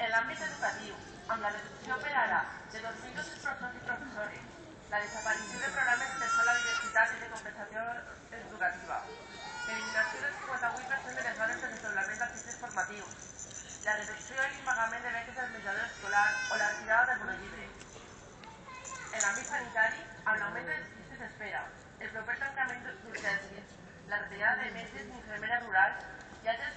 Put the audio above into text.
En l'àmbit educatiu, amb la reducció per ara de 2.200 professors i professores, la desaparició de programes d'escola de diversitat i de compensació educativa, l'eliminació del 58% de les hores de desdoblament dels cicles formatius, la reducció i l'impagament de beques del menjador escolar o la retirada del monollibre. En l'àmbit sanitari, amb l'augment de les llistes d'espera, el proper tancament d'urgències, la retirada de metges i infermeres rurals i altres